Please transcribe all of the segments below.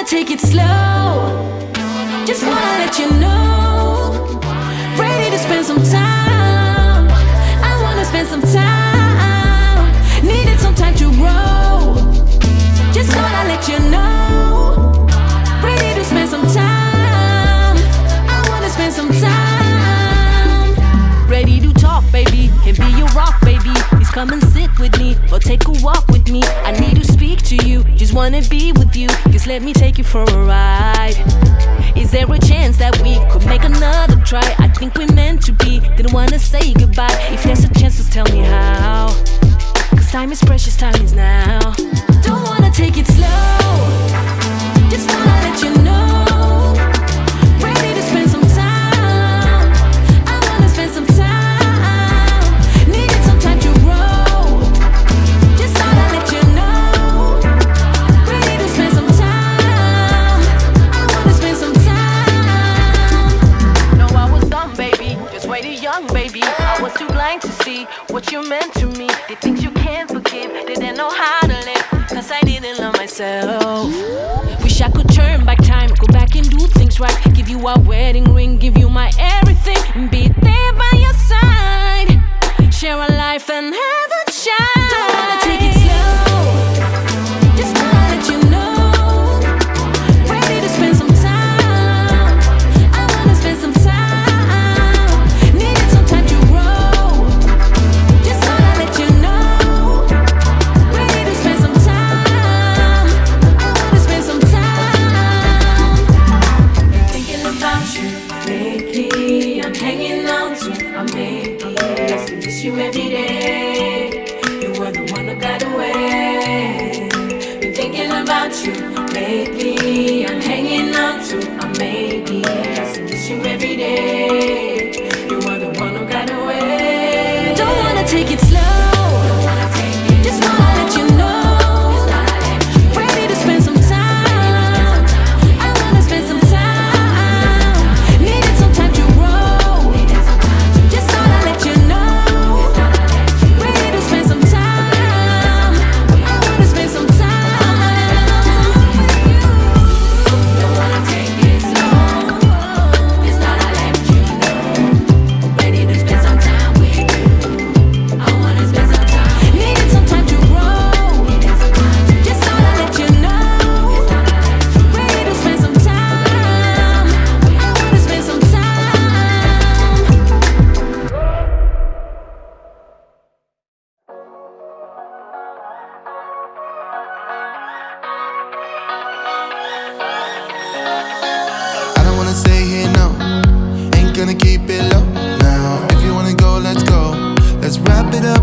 wanna take it slow. Just wanna let you know. Ready to spend some time. I wanna spend some time. Needed some time to grow. Just wanna let you know. Ready to spend some time. I wanna spend some time. Ready to talk, baby. Can be your rock, baby. Please come and sit with me or take a walk with me. I need to you, just wanna be with you. Just let me take you for a ride. Is there a chance that we could make another try? I think we meant to be, didn't wanna say goodbye. If there's a chance, just tell me how. Cause time is precious, time is now. Don't wanna take it slow. gonna keep it low now. If you wanna go, let's go. Let's wrap it up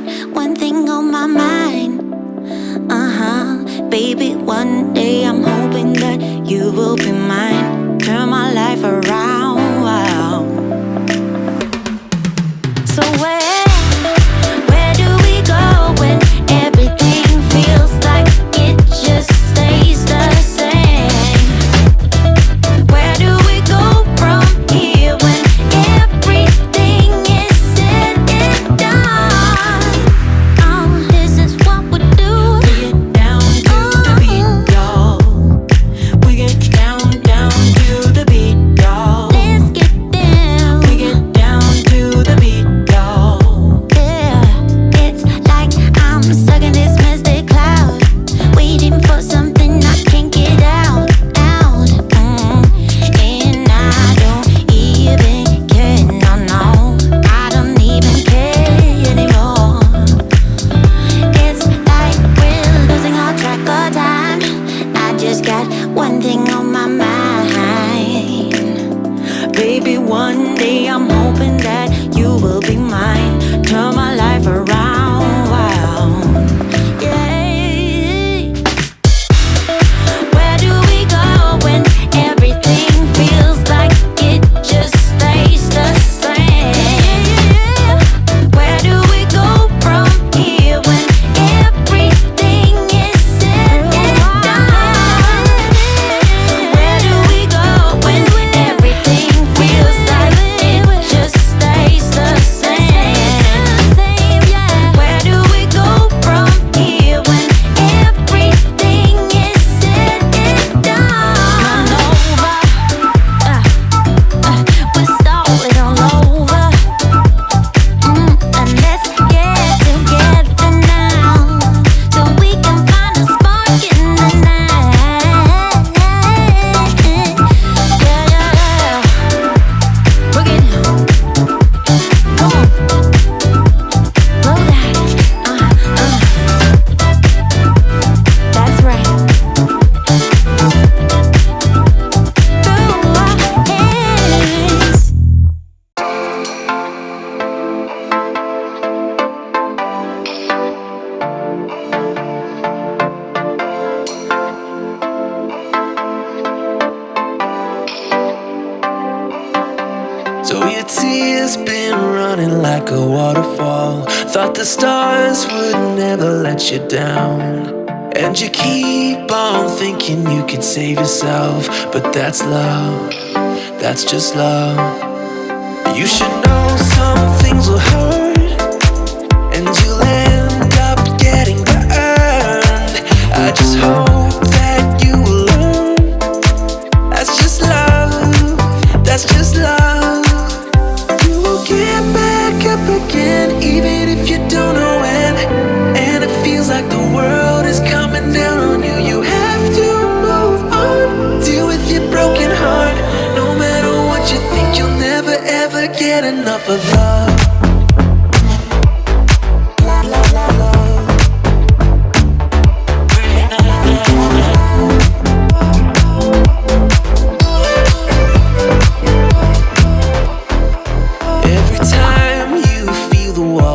got one thing on my mind. Uh-huh. Baby, one day I'm hoping that you will be mine. Turn my life around. that's love, that's just love.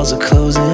walls are closing